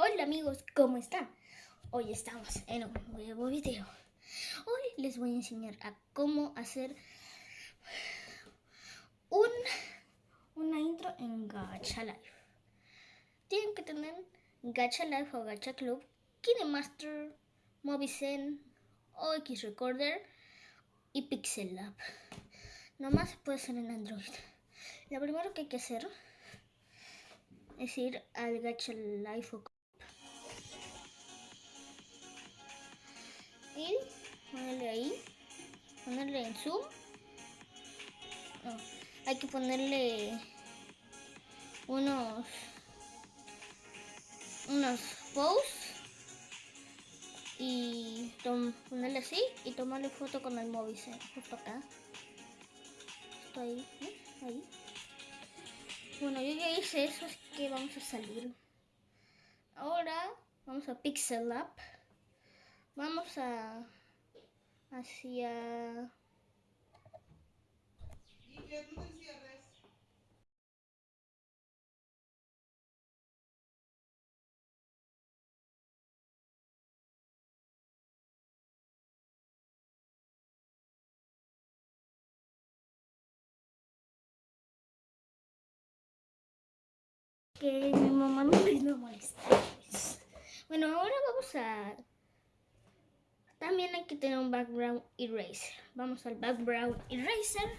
Hola amigos, ¿cómo están? Hoy estamos en un nuevo video. Hoy les voy a enseñar a cómo hacer un, una intro en Gacha Life. Tienen que tener Gacha Life o Gacha Club, KineMaster, Movizen, OX Recorder y Pixel Lab. Nomás puede ser en Android. Lo primero que hay que hacer es ir al Gacha Life o ponerle ahí, ponerle en zoom. No, hay que ponerle unos unos posts y ponerle así y tomarle foto con el móvil, justo acá. Esto ahí, ahí. Bueno, yo ya hice eso, así que vamos a salir. Ahora vamos a Pixel Lab. Vamos a hacia que mi mamá no me molesta. Bueno, ahora vamos a también hay que tener un background eraser. Vamos al background eraser.